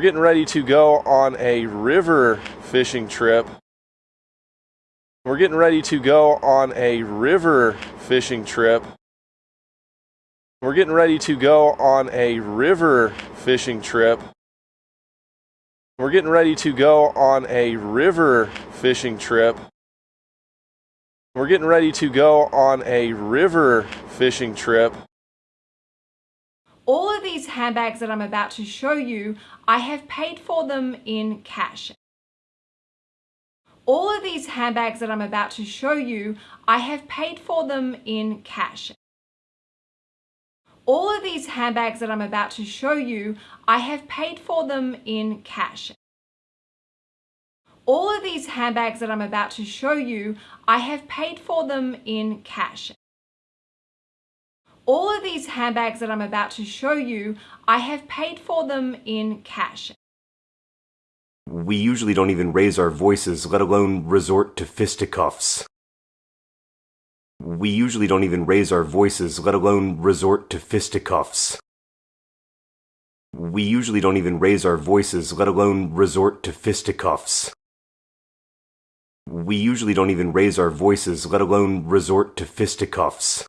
We're getting ready to go on a river fishing trip. We're getting ready to go on a river fishing trip. We're getting ready to go on a river fishing trip. We're getting ready to go on a river fishing trip. We're getting ready to go on a river fishing trip. All handbags that I'm about to show you, I have paid for them in cash. All of these handbags that I'm about to show you, I have paid for them in cash. All of these handbags that I'm about to show you, I have paid for them in cash. All of these handbags that I'm about to show you, I have paid for them in cash. All of these handbags that I'm about to show you, I have paid for them in cash. We usually don't even raise our voices, let alone resort to fisticuffs. We usually don't even raise our voices, let alone resort to fisticuffs. We usually don't even raise our voices, let alone resort to fisticuffs. We usually don't even raise our voices, let alone resort to fisticuffs.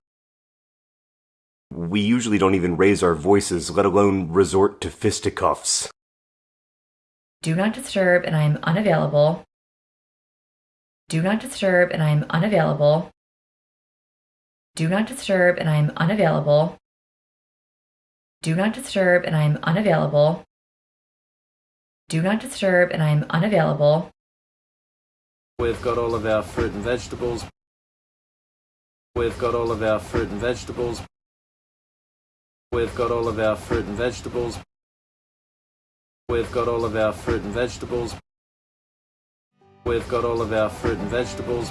We usually don't even raise our voices, let alone resort to fisticuffs. Do not disturb and I am unavailable. Do not disturb and I am unavailable. Do not disturb and I am unavailable. Do not disturb and I am unavailable. Do not disturb and I am unavailable. We've got all of our fruit and vegetables. We've got all of our fruit and vegetables. We've got all of our fruit and vegetables. We've got all of our fruit and vegetables. We've got all of our fruit and vegetables.